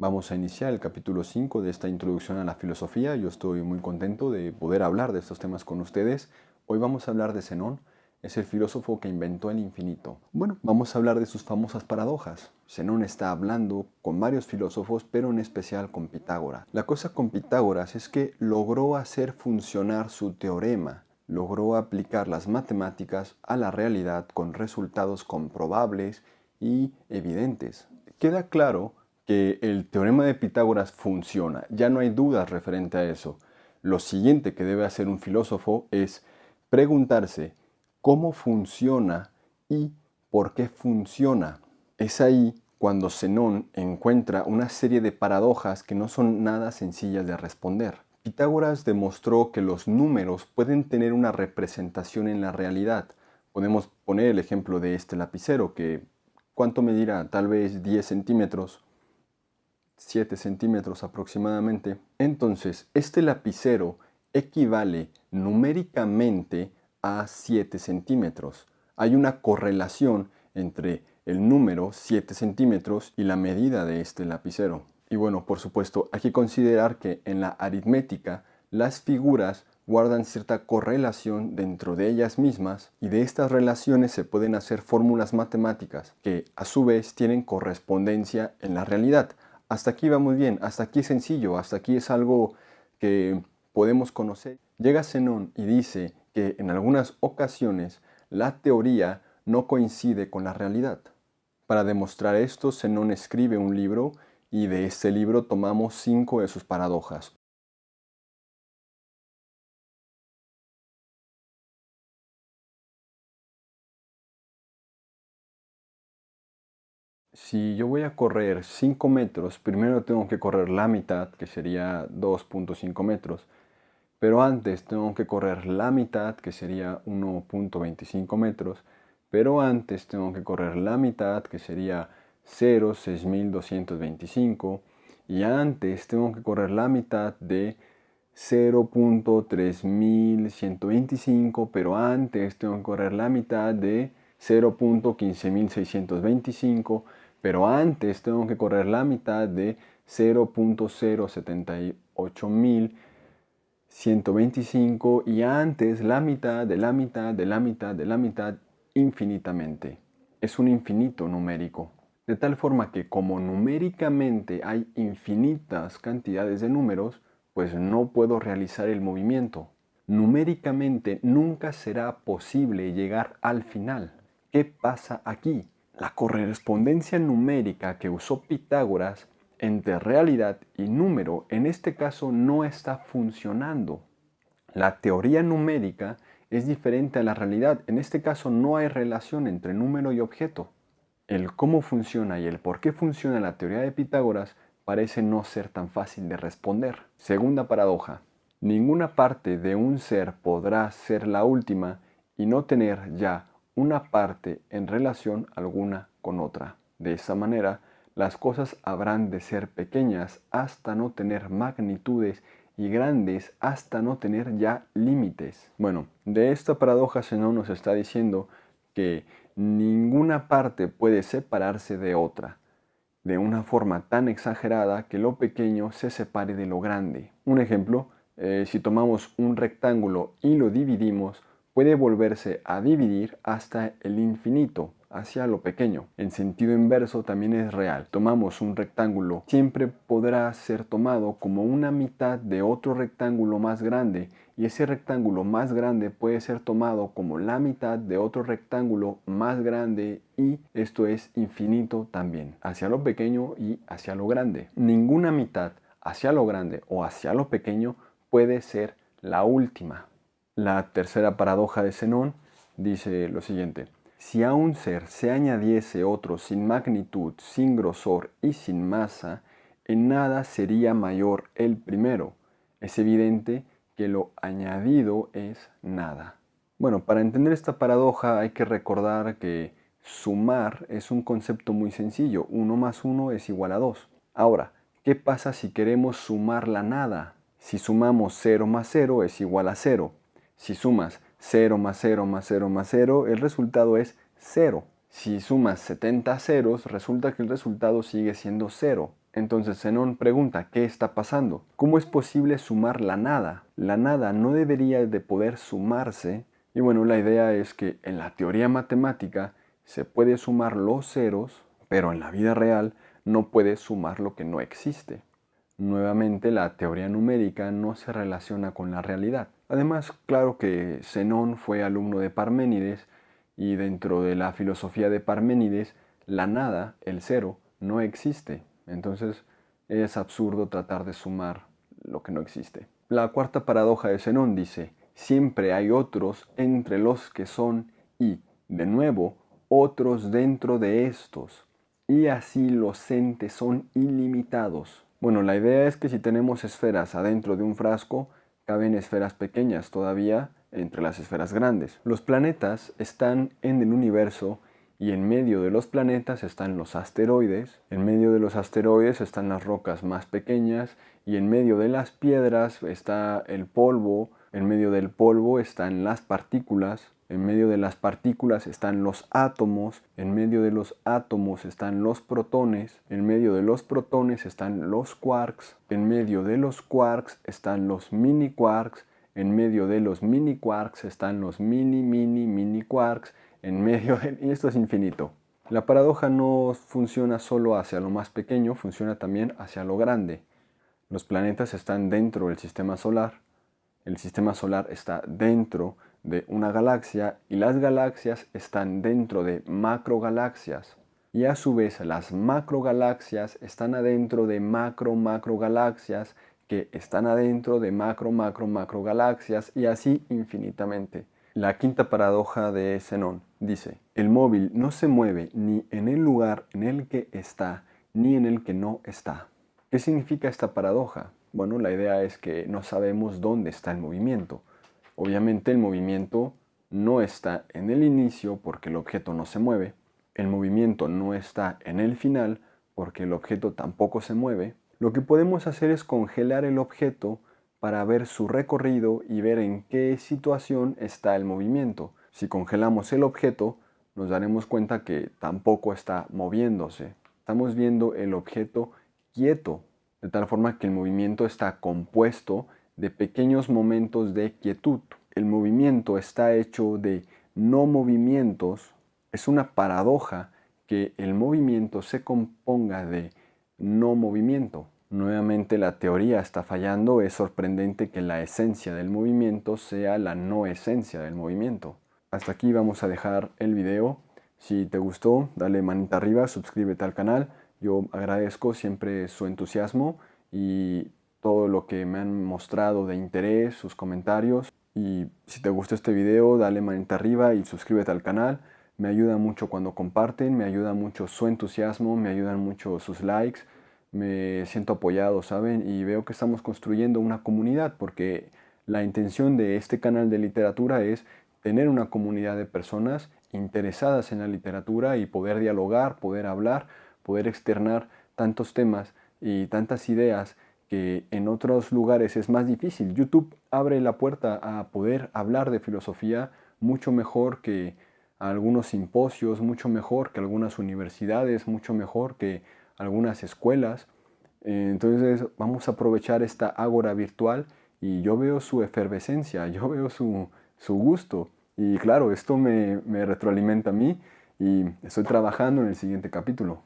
Vamos a iniciar el capítulo 5 de esta introducción a la filosofía. Yo estoy muy contento de poder hablar de estos temas con ustedes. Hoy vamos a hablar de Zenón. Es el filósofo que inventó el infinito. Bueno, vamos a hablar de sus famosas paradojas. Zenón está hablando con varios filósofos, pero en especial con Pitágoras. La cosa con Pitágoras es que logró hacer funcionar su teorema. Logró aplicar las matemáticas a la realidad con resultados comprobables y evidentes. Queda claro que el teorema de Pitágoras funciona. Ya no hay dudas referente a eso. Lo siguiente que debe hacer un filósofo es preguntarse cómo funciona y por qué funciona. Es ahí cuando Zenón encuentra una serie de paradojas que no son nada sencillas de responder. Pitágoras demostró que los números pueden tener una representación en la realidad. Podemos poner el ejemplo de este lapicero que, ¿cuánto medirá? Tal vez 10 centímetros 7 centímetros aproximadamente. Entonces, este lapicero equivale numéricamente a 7 centímetros. Hay una correlación entre el número 7 centímetros y la medida de este lapicero. Y bueno, por supuesto, hay que considerar que en la aritmética las figuras guardan cierta correlación dentro de ellas mismas y de estas relaciones se pueden hacer fórmulas matemáticas que a su vez tienen correspondencia en la realidad. Hasta aquí va muy bien, hasta aquí es sencillo, hasta aquí es algo que podemos conocer. Llega Zenón y dice que en algunas ocasiones la teoría no coincide con la realidad. Para demostrar esto, Zenón escribe un libro y de este libro tomamos cinco de sus paradojas. Si yo voy a correr 5 metros, primero tengo que correr la mitad, que sería 2.5 metros. Pero antes tengo que correr la mitad, que sería 1.25 metros. Pero antes tengo que correr la mitad, que sería 0.6225. Y antes tengo que correr la mitad de 0.3125. Pero antes tengo que correr la mitad de 0.15625 pero antes tengo que correr la mitad de 0.078125 y antes la mitad de la mitad de la mitad de la mitad infinitamente. Es un infinito numérico. De tal forma que como numéricamente hay infinitas cantidades de números, pues no puedo realizar el movimiento. Numéricamente nunca será posible llegar al final. ¿Qué pasa aquí? La correspondencia numérica que usó Pitágoras entre realidad y número en este caso no está funcionando. La teoría numérica es diferente a la realidad. En este caso no hay relación entre número y objeto. El cómo funciona y el por qué funciona la teoría de Pitágoras parece no ser tan fácil de responder. Segunda paradoja. Ninguna parte de un ser podrá ser la última y no tener ya una parte en relación alguna con otra. De esa manera, las cosas habrán de ser pequeñas hasta no tener magnitudes y grandes hasta no tener ya límites. Bueno, de esta paradoja Zenón nos está diciendo que ninguna parte puede separarse de otra, de una forma tan exagerada que lo pequeño se separe de lo grande. Un ejemplo, eh, si tomamos un rectángulo y lo dividimos, puede volverse a dividir hasta el infinito, hacia lo pequeño. En sentido inverso también es real. Tomamos un rectángulo, siempre podrá ser tomado como una mitad de otro rectángulo más grande y ese rectángulo más grande puede ser tomado como la mitad de otro rectángulo más grande y esto es infinito también, hacia lo pequeño y hacia lo grande. Ninguna mitad hacia lo grande o hacia lo pequeño puede ser la última. La tercera paradoja de Zenón dice lo siguiente. Si a un ser se añadiese otro sin magnitud, sin grosor y sin masa, en nada sería mayor el primero. Es evidente que lo añadido es nada. Bueno, para entender esta paradoja hay que recordar que sumar es un concepto muy sencillo. 1 más 1 es igual a 2. Ahora, ¿qué pasa si queremos sumar la nada? Si sumamos 0 más 0 es igual a 0. Si sumas 0 más 0 más 0 más 0, el resultado es 0. Si sumas 70 ceros, resulta que el resultado sigue siendo 0. Entonces Zenón pregunta, ¿qué está pasando? ¿Cómo es posible sumar la nada? La nada no debería de poder sumarse. Y bueno, la idea es que en la teoría matemática se puede sumar los ceros, pero en la vida real no puede sumar lo que no existe. Nuevamente, la teoría numérica no se relaciona con la realidad. Además, claro que Zenón fue alumno de Parménides y dentro de la filosofía de Parménides, la nada, el cero, no existe. Entonces, es absurdo tratar de sumar lo que no existe. La cuarta paradoja de Zenón dice, siempre hay otros entre los que son y, de nuevo, otros dentro de estos. Y así los entes son ilimitados. Bueno, la idea es que si tenemos esferas adentro de un frasco, caben esferas pequeñas todavía entre las esferas grandes. Los planetas están en el universo y en medio de los planetas están los asteroides, en medio de los asteroides están las rocas más pequeñas y en medio de las piedras está el polvo, en medio del polvo están las partículas, en medio de las partículas están los átomos, en medio de los átomos están los protones, en medio de los protones están los quarks, en medio de los quarks están los mini quarks, en medio de los mini quarks están los mini mini mini quarks, en medio de... y esto es infinito. La paradoja no funciona solo hacia lo más pequeño, funciona también hacia lo grande. Los planetas están dentro del sistema solar, el sistema solar está dentro de una galaxia y las galaxias están dentro de macrogalaxias. Y a su vez las macrogalaxias están adentro de macro macrogalaxias que están adentro de macro macro macrogalaxias y así infinitamente. La quinta paradoja de Zenón dice, el móvil no se mueve ni en el lugar en el que está ni en el que no está. ¿Qué significa esta paradoja? Bueno, la idea es que no sabemos dónde está el movimiento. Obviamente el movimiento no está en el inicio porque el objeto no se mueve. El movimiento no está en el final porque el objeto tampoco se mueve. Lo que podemos hacer es congelar el objeto para ver su recorrido y ver en qué situación está el movimiento. Si congelamos el objeto, nos daremos cuenta que tampoco está moviéndose. Estamos viendo el objeto quieto, de tal forma que el movimiento está compuesto de pequeños momentos de quietud. El movimiento está hecho de no movimientos. Es una paradoja que el movimiento se componga de no movimiento. Nuevamente la teoría está fallando. Es sorprendente que la esencia del movimiento sea la no esencia del movimiento. Hasta aquí vamos a dejar el video. Si te gustó, dale manita arriba, suscríbete al canal. Yo agradezco siempre su entusiasmo y todo lo que me han mostrado de interés, sus comentarios. Y si te gustó este video, dale manita arriba y suscríbete al canal. Me ayuda mucho cuando comparten, me ayuda mucho su entusiasmo, me ayudan mucho sus likes. Me siento apoyado, ¿saben? Y veo que estamos construyendo una comunidad porque la intención de este canal de literatura es tener una comunidad de personas interesadas en la literatura y poder dialogar, poder hablar, poder externar tantos temas y tantas ideas que en otros lugares es más difícil. YouTube abre la puerta a poder hablar de filosofía mucho mejor que algunos simposios, mucho mejor que algunas universidades, mucho mejor que algunas escuelas. Entonces vamos a aprovechar esta ágora virtual y yo veo su efervescencia, yo veo su, su gusto. Y claro, esto me, me retroalimenta a mí y estoy trabajando en el siguiente capítulo.